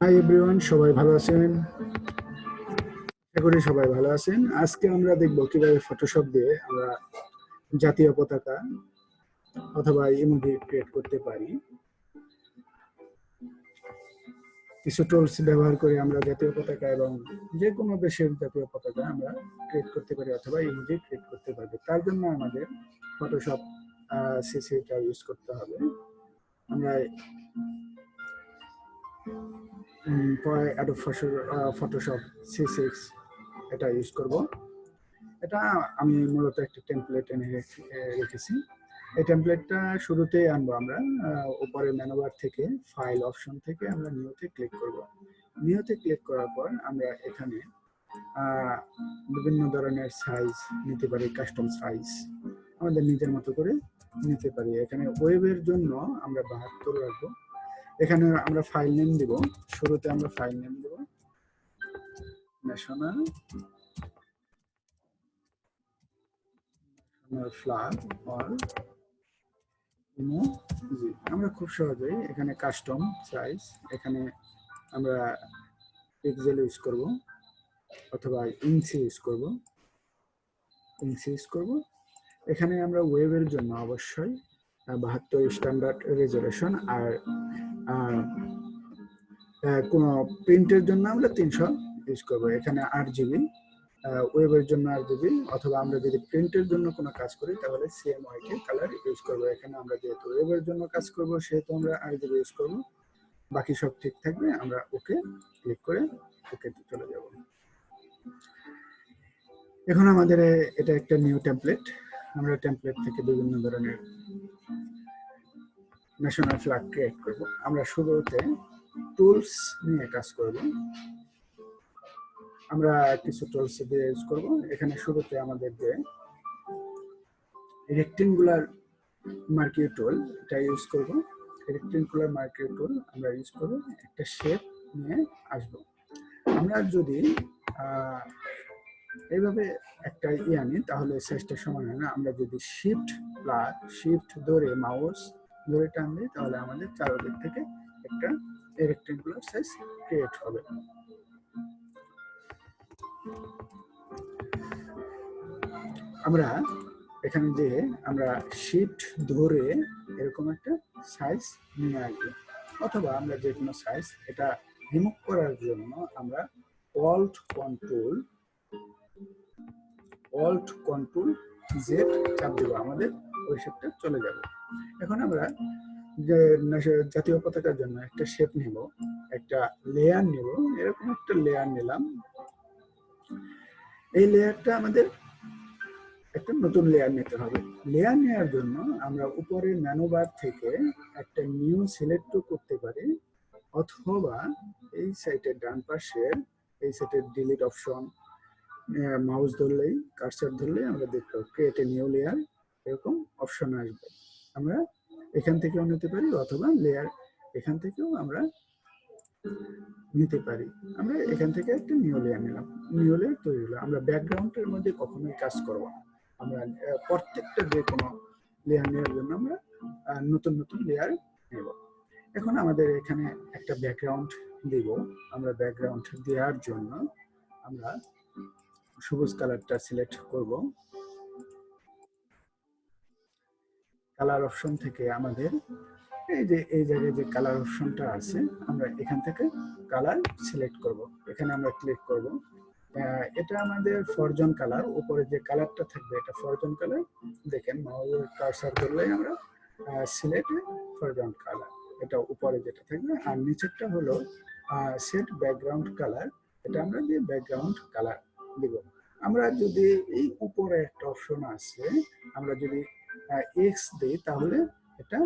Hi everyone সবাই ভালো আছেন? আশা করি সবাই ভালো আছেন। আজকে আমরা দেখব কীভাবে ফটোশপ দিয়ে আমরা জাতীয় পতাকা অথবা ইমোজি ক্রিয়েট করতে পারি। কিছু টুলস ব্যবহার করে আমরা জাতীয় পতাকা এবং যে কোনো দেশের জাতীয় পতাকা আমরা ক্রিয়েট করতে পারি অথবা ইমোজি ক্রিয়েট করতে পারবে। তার জন্য আমাদের ফটোশপ সিসিটা ইউজ করতে হবে। আমরা পরে অ্যাডোব ফটোশপ সি সিক্স এটা ইউজ করব। এটা আমি মূলত একটা টেমপ্লেট এনে রেখেছি। এই টেমপ্লেটটা শুরুতেই আনব আমরা উপরে মেনুবার থেকে ফাইল অপশন থেকে আমরা নিউতে ক্লিক করব। নিউতে ক্লিক করার পর আমরা এখানে বিভিন্ন ধরনের সাইজ নিতে পারি কাস্টম সাইজ আমাদের নিজের মতো করে নিতে পারি। এখানে ওয়েবের জন্য আমরা বাহাত্তর রাখব। এখানে আমরা ফাইল নেম দিব। শুরুতে আমরা ফাইল নেম দেব। ন্যাশনাল ফ্ল্যাগ অর ইমোজি আমরা খুব সহজেই এখানে কাস্টম সাইজ এখানে আমরা পিক্সেল ইউজ করব। অথবা ইঞ্চি ইউজ করব। ইঞ্চি ইউজ করব। এখানে আমরা ওয়েবের জন্য অবশ্যই বাহাত্তর স্ট্যান্ডার্ড রেজলিউশন আর কোনো প্রিন্টের জন্য আমরা তিনশো ইউজ করব। এখানে আট জিবি ওয়েবের জন্য আট জিবি অথবা আমরা যদি প্রিন্টের জন্য কোনো কাজ করি তাহলে সিএমওয়াই কে কালার ইউজ করব। এখানে আমরা যেহেতু ওয়েবের জন্য কাজ করব সেহেতু আমরা আট জিবি ইউজ করব। বাকি সব ঠিক থাকবে, আমরা ওকে ক্লিক করে ওকে চলে যাব। এখন আমাদের এটা একটা নিউ টেমপ্লেট আমরা টেমপ্লেট থেকে বিভিন্ন ধরনের ন্যাশনাল ফ্ল্যাগ ক্রিয়েট করব। আমরা শুরুতে টুলস নিয়ে কাজ করব। আমরা কিছু টুলস দিয়ে ইউজ করব। এখানে শুরুতে আমাদের যে রেক্টেঙ্গুলার মার্কিউ টুল এটা ইউজ করব। রেক্টেঙ্গুলার মার্কিউ টুল আমরা ইউজ করব। একটা শেপ নিয়ে আসব। আমরা যদি এইভাবে একটা ই আনি তাহলে সাইজটা সমান হয় না। আমরা যদি শিফট প্লাস শিফট ধরে মাউস ধরে টান তাহলে আমাদের চারোদিক থেকে একটা রেক্টেঙ্গুলার সাইজ ক্রিয়েট হবে। আমরা এখানে যে আমরা শিফট ধরে এরকম একটা সাইজ নিয়ে আসব। অথবা আমরা যে কোনো সাইজ এটা রিমুভ করার জন্য আমরা alt control alt control Z চাপ দেবো। আমাদের ওই শেপটা চলে যাবে। এখন আমরা জাতীয় পতাকার জন্য একটা শেপ নিব, একটা লেয়ার নিব। এরকম একটা লেয়ার নিলাম। এই লেয়ারটা আমাদের একটা নতুন লেয়ার নিতে হবে। লেয়ার নেওয়ার জন্য আমরা উপরে ম্যানুবার থেকে একটা নিউ সিলেক্ট করতে পারি, অথবা এই সাইটের ডান পাশের, এই সাইটের ডিলিট অপশন মাউস ধরলেই কার্সার ধরলেই আমরা দেখতে ক্রিয়েট এ নিউ লেয়ার এরকম অপশন আসবে। আমরা এখান থেকেও নিতে পারি অথবা লেয়ার এখান থেকেও আমরা নিতে পারি। আমরা এখান থেকে একটা নিউ লেয়ার নিলাম। নিউ লেয়ার তৈরি হলো। আমরা ব্যাকগ্রাউন্ডের মধ্যে কখনোই কাজ করব আমরা প্রত্যেকটা যে কোনো লেয়ার নেওয়ার জন্য আমরা নতুন নতুন লেয়ার নেব। এখন আমাদের এখানে একটা ব্যাকগ্রাউন্ড দিব। আমরা ব্যাকগ্রাউন্ড দেওয়ার জন্য আমরা সবুজ কালারটা সিলেক্ট করব। কালার অপশন থেকে আমাদের এই যে এই জায়গায় যে কালার অপশনটা আছে আমরা এখান থেকে কালার সিলেক্ট করব। এখানে আমরা ক্লিক করব। এটা আমাদের ফরজন কালার উপরে যে কালারটা থাকবে এটা ফরজন কালার দেখেন মাউসের কারসার করলেই আমরা সিলেক্ট ফরজন কালার এটা উপরে যেটা থাকবে আর নিচেরটা হলো সেট ব্যাকগ্রাউন্ড কালার এটা আমরা দিয়ে ব্যাকগ্রাউন্ড কালার দিব। আমরা যদি এই উপরে একটা অপশন আছে আমরা যদি এক্স দিই, তাহলে এটা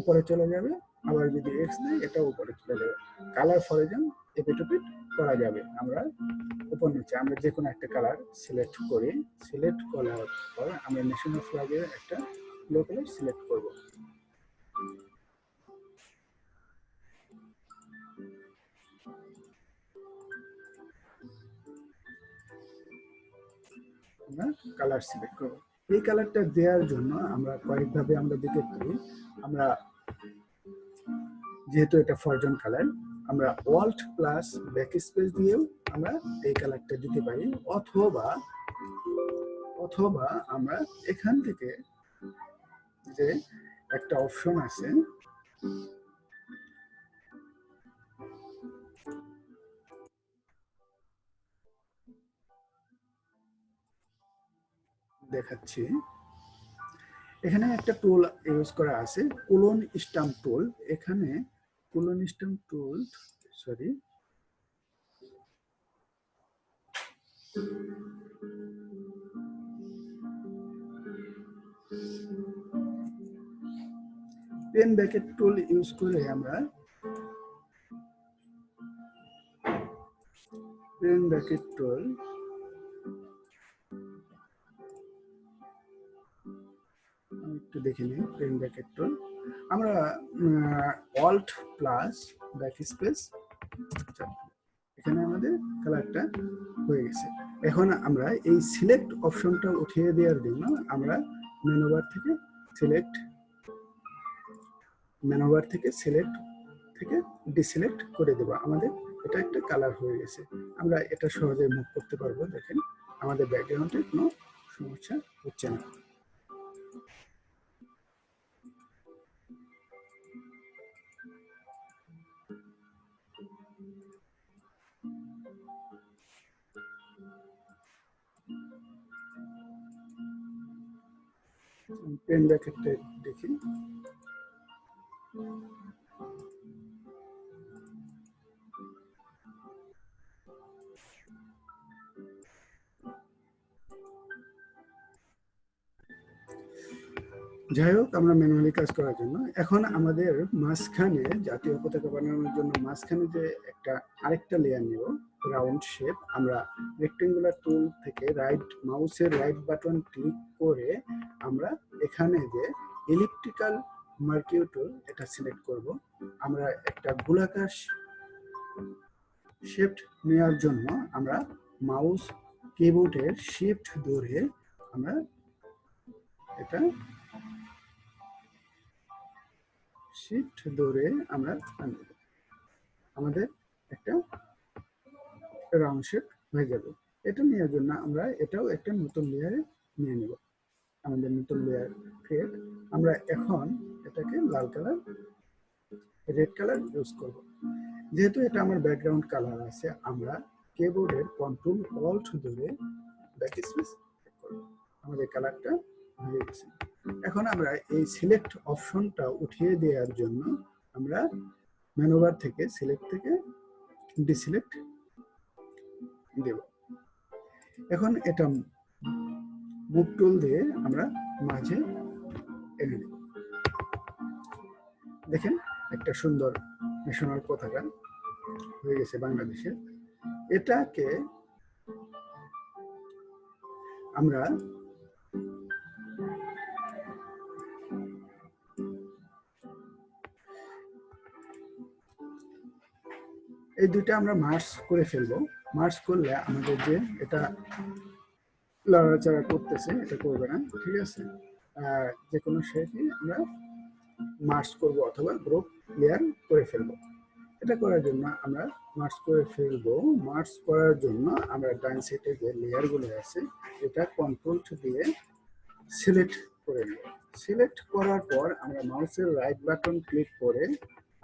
উপরে চলে যাবে। আবার যদি এক্স দিই, এটা উপরে চলে যাবে। কালার ফরজন এপিটোপিট করা যাবে। আমরা উপর নিচে, আমরা যে কোনো একটা কালার সিলেক্ট করি। সিলেক্ট করার পর আমরা ন্যাশনাল ফ্ল্যাগের একটা blue colour select colour select করব। এই কালারটা দেওয়ার জন্য আমরা কয়েকভাবে আমরা দিতে পারি আমরা যেহেতু এটা ফরজন কালার আমরা ওয়াল্ট প্লাস ব্যাক স্পেস দিয়েও আমরা এই কালারটা দিতে পারি। অথবা অথবা আমরা এখান থেকে যে একটা অপশন আছে দেখাচ্ছি। এখানে একটা টুল ইউজ করা আছে কুলন স্টাম্প টুল এখানে clone stamp tool sorry pen bucket tool use করে আমরা পেন ব্যাকেট টুল একটু দেখে নিই পেন ব্যাকেট টুল আমরা অল্ট প্লাস ব্যাক স্পেস এখানে আমাদের কালারটা হয়ে গেছে। এখন আমরা এই সিলেক্ট অপশনটা উঠিয়ে দেওয়ার জন্য আমরা মেনুবার থেকে সিলেক্ট মেনুবার থেকে সিলেক্ট থেকে ডিসিলেক্ট করে দেবো। আমাদের এটা একটা কালার হয়ে গেছে। আমরা এটা সহজে মুভ করতে পারব, দেখেন। আমাদের ব্যাকগ্রাউন্ডে কোনো সমস্যা হচ্ছে না। পেন ব্যাকেটটা দেখি যাই হোক আমরা ম্যানুয়ালি কাজ করার জন্য। এখন আমাদের মাঝখানে জাতীয় পতাকা বানানোর জন্য মাঝখানে যে একটা আরেকটা লেয়ার নেব রাউন্ড শেপ আমরা রেক্টেঙ্গুলার টুল থেকে রাইট মাউসের রাইট বাটন ক্লিক করে আমরা এখানে যে ইলেকট্রিক্যাল মার্কিউ টুল এটা সিলেক্ট করব। আমরা একটা গোলাকার শিফট নেওয়ার জন্য আমরা মাউস কিবোর্ডের শিফট ধরে আমরা এটা শিফট ধরে আমরা আমাদের একটা রাউন্ড শেপ হয়ে যাবে। এটা নেওয়ার জন্য আমরা এটাও একটা নতুন লেয়ারে নিয়ে নেব। আমাদের নতুন লেয়ার ক্রিয়েট আমরা এখন এটাকে লাল কালার রেড কালার ইউজ করব। যেহেতু এটা আমার ব্যাকগ্রাউন্ড কালার আছে, আমরা কিবোর্ডের কন্ট্রোল অল্ট ধরে ব্যাক স্পেস করব। আমাদের কালারটা এখন আমরা এই সিলেক্ট অপশনটা উঠিয়ে দেওয়ার জন্য আমরা মেনুবার থেকে সিলেক্ট থেকে ডিসিলেক্ট দেব। এখন এটা মুভ টুল দিয়ে আমরা মাঝে এনে দেব। দেখেন একটা সুন্দর ন্যাশনাল পতাকা হয়ে গেছে বাংলাদেশের এটাকে আমরা এই দুইটা আমরা মার্চ করে ফেলব। মার্চ করলে আমাদের যে এটা লড়াচড়া করতেছে, এটা করবে না, ঠিক আছে? যে কোনো শেপই আমরা মার্চ করব অথবা গ্রুপ লেয়ার করে ফেলব। এটা করার জন্য আমরা মার্চ করে ফেলব। মার্চ করার জন্য আমরা ডান সাইডে যে লেয়ারগুলো আছে, এটা কন্ট্রোল দিয়ে সিলেক্ট করে নেব। সিলেক্ট করার পর আমরা মাউসের রাইট বাটন ক্লিক করে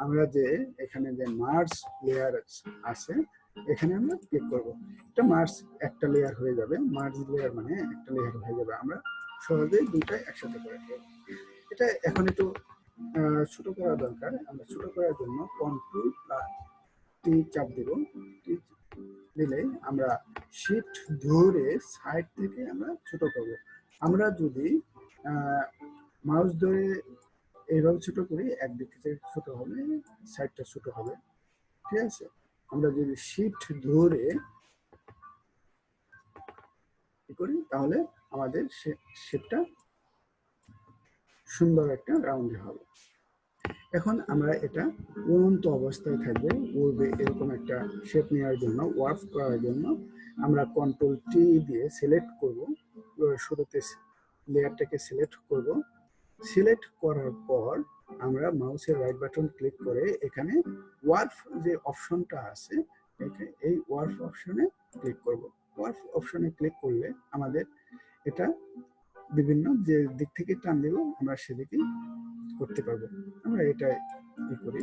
আমরা যে এখানে যে মার্স লেয়ার আছে, এখানে আমরা ক্লিক করব। এটা মার্স একটা লেয়ার হয়ে যাবে। মার্স লেয়ার মানে একটা লেয়ার হয়ে যাবে। আমরা সহজেই দুইটাই একসাথে করে এটা এখন একটু ছোট করা দরকার। আমরা ছোট করার জন্য কন্ট্রোল টি চাপ দেব। দিলে আমরা শিফট ধরে সাইড থেকে আমরা ছোট করব। আমরা যদি মাউস ধরে এইভাবে ছোট করি, একদিক থেকে ছোট হবে সাইডটা ছোট হবে। ঠিক আছে? আমরা যদি শিফট ধরে করি, তাহলে আমাদের শেপটা সুন্দর একটা রাউন্ড হবে। এখন আমরা এটা উড়ন্ত অবস্থায় থাকবে উড়বে এরকম একটা শেপ নেওয়ার জন্য ওয়ার্ক করার জন্য। আমরা কন্ট্রোল টি দিয়ে সিলেক্ট করব শুরুতে লেয়ারটাকে সিলেক্ট করব। সিলেক্ট করার পর আমরা মাউসের রাইট বাটন ক্লিক করে এখানে ওয়ার্ফ যে অপশনটা আছে এই ওয়ার্ফ অপশনে ক্লিক করব। ওয়ার্ফ অপশনে ক্লিক করলে আমাদের এটা বিভিন্ন যে দিক থেকে টান দেব, আমরা সেদিকেই করতে পারব। আমরা এটা ই করি।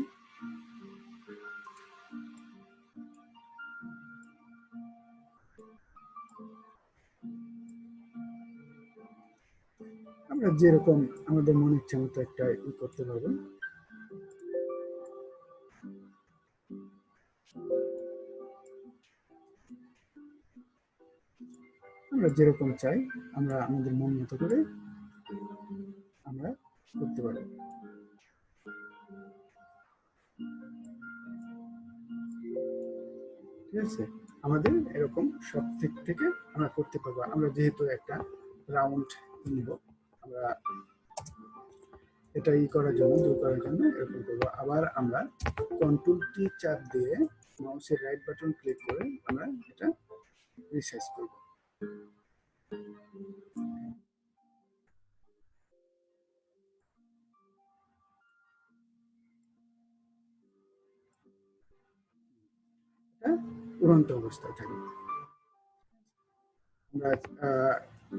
আমরা যেরকম আমাদের মনে ইচ্ছা মতো একটা ই করতে পারব। আমরা যেরকম চাই, আমরা আমাদের মন মতো করে আমরা করতে পারি। ঠিক আছে? আমাদের এরকম সব দিক থেকে আমরা করতে পারব। আমরা যেহেতু একটা রাউন্ড নিব। এটা ই করার জন্য দূর করার জন্য এরকম করব। আবার আমরা কন্ট্রোল কি চাপ দিয়ে মাউসের রাইট বাটন ক্লিক করে আমরা এটা রিসাইজ করব। উড়ন্ত অবস্থায় থাকবে আমরা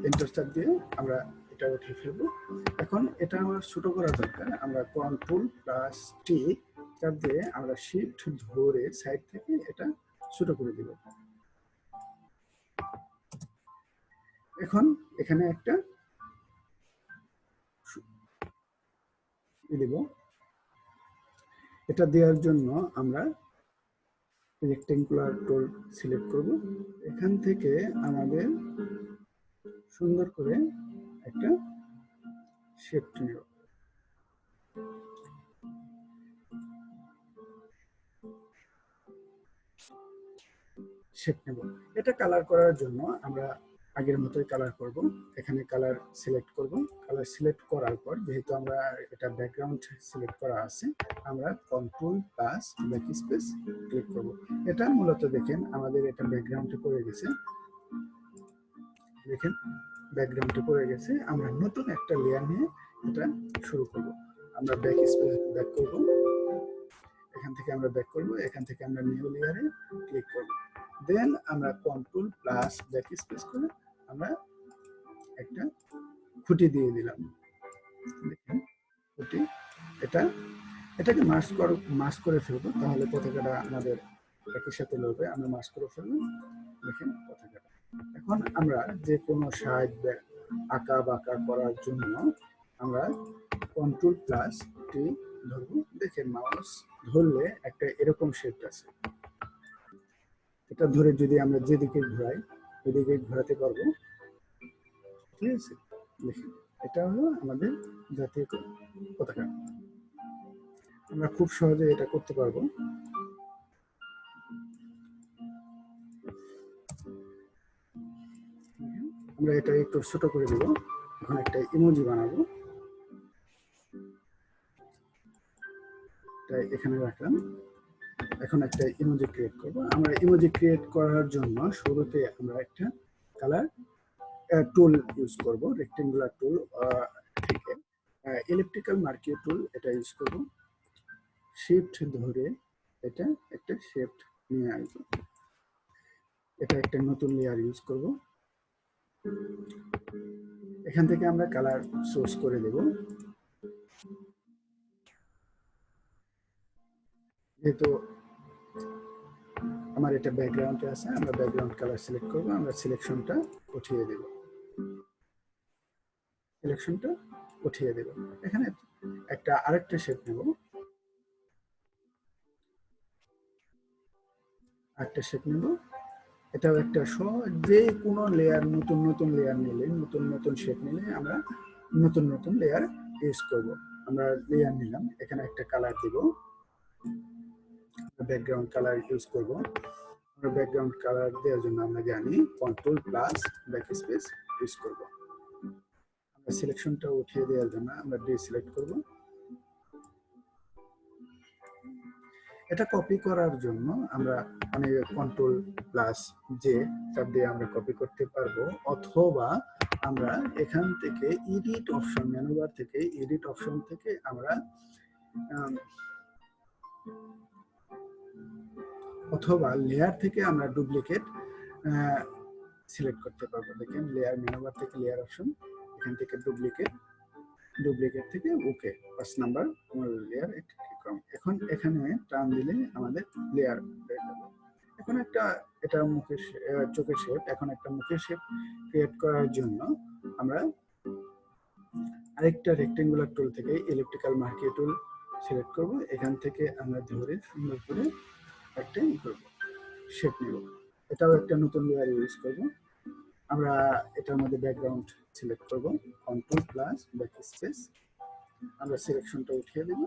এন্টার দিয়ে আমরা এটা উঠে ফেলব। এখন এটা আমার ছোট করা দরকার। আমরা কন্ট্রোল প্লাস টি চাপ দিয়ে আমরা শিফট ধরে সাইড থেকে এটা ছোট করে দিব। এখন এখানে একটা দিব। এটা দেওয়ার জন্য আমরা রেক্টেঙ্গুলার টুল সিলেক্ট করব। এখান থেকে আমাদের সুন্দর করে একটা শেপ নেব শেপ নেব এটা কালার করার জন্য আমরা আগের মতোই কালার করব। এখানে কালার সিলেক্ট করব। কালার সিলেক্ট করার পর, যেহেতু আমরা এটা ব্যাকগ্রাউন্ড সিলেক্ট করা আছে, আমরা control plus back space click করব। এটা মূলত দেখেন আমাদের এটা ব্যাকগ্রাউন্ডে পড়ে গেছে। দেখেন ব্যাকগ্রাউন্ডে পড়ে গেছে, আমরা নতুন একটা লেয়ার নিয়ে এটা শুরু করব। আমরা ব্যাক স্পেস ব্যাক করব। এখান থেকে আমরা ব্যাক করব, এখান থেকে আমরা নিউ লেয়ারে ক্লিক করব। দেন আমরা কন্ট্রোল প্লাস ব্যাক স্পেস করে আমরা একটা খুঁটি দিয়ে দিলাম। দেখেন, খুঁটি, এটা, এটাকে মাস্ক কর মাস্ক করে ফেলব, তাহলে পতাকাটা আমাদের একই সাথে লড়বে, আমরা মাস্ক করে ফেলব। দেখেন পতাকাটা এখন আমরা যে কোনো সাইড আঁকা বাঁকা করার জন্য আমরা কন্ট্রোল প্লাস টি ধরবো। দেখেন মাউস ধরলে একটা এরকম শেপ আছে। এটা ধরে যদি আমরা যেদিকে ঘোরাই ওদিকে ঘোরাতে পারব। ঠিক আছে? দেখেন, এটা হলো আমাদের জাতীয় পতাকা আমরা খুব সহজে এটা করতে পারব। আমরা এটা একটু ছোট করে দেব। এখন একটা ইমোজি বানাবো। তাই এখানে রাখলাম। এখন একটা ইমোজি ক্রিয়েট করব। আমরা ইমোজি ক্রিয়েট করার জন্য শুরুতে আমরা একটা কালার টুল ইউজ করব রেক্টেঙ্গুলার টুল থেকে ইলেকট্রিক্যাল মার্কিও টুল এটা ইউজ করব। শিফট ধরে এটা একটা শেফট নিয়ে আসব। এটা একটা নতুন লেয়ার ইউজ করব। এখান থেকে আমরা কালার সোর্স করে দেব। যেহেতু আমার এটা ব্যাকগ্রাউন্ডে আছে, আমরা ব্যাকগ্রাউন্ড কালার সিলেক্ট করব, আমরা সিলেকশনটা উঠিয়ে দেব। সিলেকশনটা উঠিয়ে দেব। এখানে একটা আরেকটা শেপ নেব। আরেকটা শেপ নেব। এটাও একটা যে কোনো লেয়ার নতুন নতুন লেয়ার নিলে, নতুন নতুন শেপ নিলে আমরা নতুন নতুন লেয়ার ইউজ করব। আমরা লেয়ার নিলাম, এখানে একটা কালার দিব। ব্যাকগ্রাউন্ড কালার ইউজ করব। আমরা ব্যাকগ্রাউন্ড কালার দেওয়ার জন্য আমরা জানি control plus back space use করব। আমরা সিলেকশনটা উঠিয়ে দেওয়ার জন্য আমরা ডি সিলেক্ট করব। এটা কপি করার জন্য আমরা মানে কন্ট্রোল প্লাস যে চাপ দিয়ে আমরা কপি করতে পারব, অথবা আমরা এখান থেকে এডিট অপশন মেনুবার থেকে এডিট অপশন থেকে আমরা অথবা লেয়ার থেকে আমরা ডুপ্লিকেট সিলেক্ট করতে পারব। দেখেন লেয়ার মেনুবার থেকে লেয়ার অপশন এখান থেকে ডুপ্লিকেট ডুপ্লিকেট থেকে ওকে পাঁচ নাম্বার লেয়ার লেয়ার এখন এখানে টান দিলে আমাদের লেয়ার হয়ে যাবে এখন একটা, এটা মুখের চোখের শেপ এখন একটা মুখের শেপ ক্রিয়েট করার জন্য আমরা আরেকটা রেক্টেঙ্গুলার টুল থেকে ইলেকট্রিক্যাল মার্কি টুল সিলেক্ট করব। এখান থেকে আমরা ধরে সুন্দর করে একটা ই করব শেপ নেব। এটাও একটা নতুন লেয়ার ইউজ করব। আমরা এটার মধ্যে ব্যাকগ্রাউন্ড সিলেক্ট করব। কন্ট্রোল প্লাস ব্যাক স্পেস আমরা সিলেকশনটা উঠিয়ে দেব।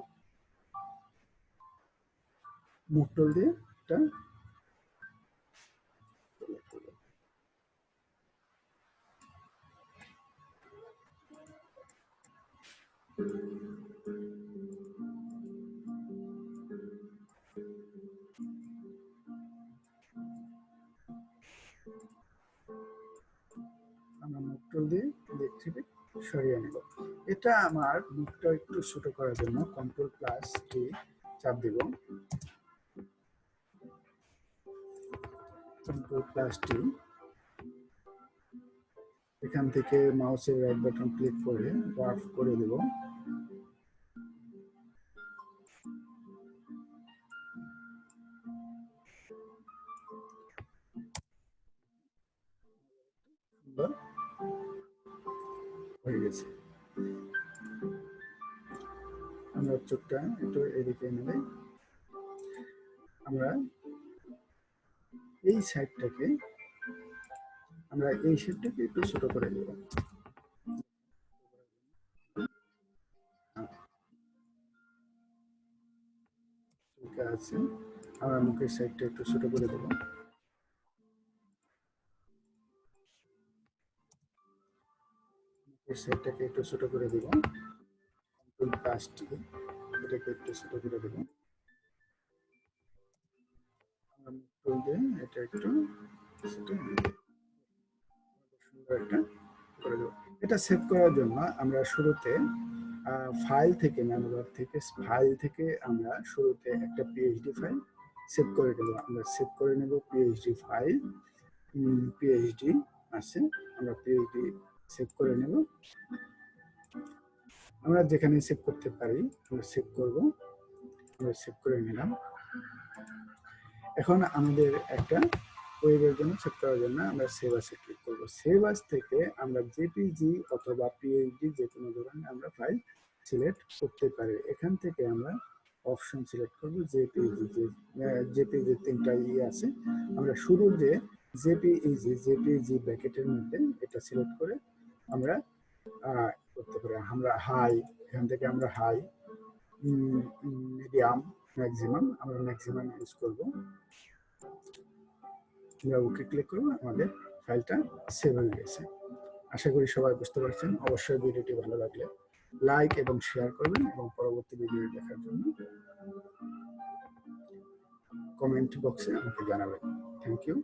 টুল দিয়ে এটা দিয়ে সরিয়ে এটা আমার মুখটা একটু ছোট করার জন্য কন্ট্রোল প্লাস টি চাপ দিব। কন্ট্রোল প্লাস টি এখান থেকে মাউসের রাইট বাটন ক্লিক করে ওয়ার্ফ করে দেব। সাইডটাকে আমরা এই শেপটাকে একটু ছোট করে দেব আছে, আমরা মুখের সাইডটা একটু ছোট করে দেব। মুখের সাইডটাকে একটু ছোট করে দেব। কন্ট্রোল প্লাস এটাকে একটু ছোট করে দেব আমরা মুখ টুল এটা একটু। সুন্দর একটা এটা সেভ করার জন্য আমরা শুরুতে ফাইল থেকে মেনুবার থেকে ফাইল থেকে আমরা শুরুতে একটা পিএইচডি ফাইল সেভ করে দেবো আমরা সেভ করে নেব পিএইচডি ফাইল পিএইচডি আছে, আমরা পিএইচডি সেভ করে নেব। আমরা যেখানে সেভ করতে পারি, আমরা সেভ করব। আমরা সেভ করে নিলাম। এখন আমাদের একটা ওয়েবের জন্য সেভ করার জন্য আমরা সেভ আসে ক্লিক করব। সেভ থেকে আমরা জেপিজি অথবা পিএইচডি যে কোনো ধরনের আমরা ফাইল সিলেক্ট করতে পারি। এখান থেকে আমরা অপশন সিলেক্ট করব জেপিজি যে জেপিজি তিনটা ই আছে। আমরা শুরু যে জেপিইজি জেপিজি ব্র্যাকেটের মধ্যে এটা সিলেক্ট করে আমরা করতে পারি। আমরা হাই এখান থেকে আমরা হাই মিডিয়াম ম্যাক্সিমাম আমরা ম্যাক্সিমাম ইউজ করব। আমরা ওকে ক্লিক করব? আমাদের ফাইলটা সেভ হয়ে গেছে। আশা করি সবাই বুঝতে পারছেন। অবশ্যই ভিডিওটি ভালো লাগলে লাইক এবং শেয়ার করবেন এবং পরবর্তী ভিডিও দেখার জন্য কমেন্ট বক্সে আমাকে জানাবেন। Thank you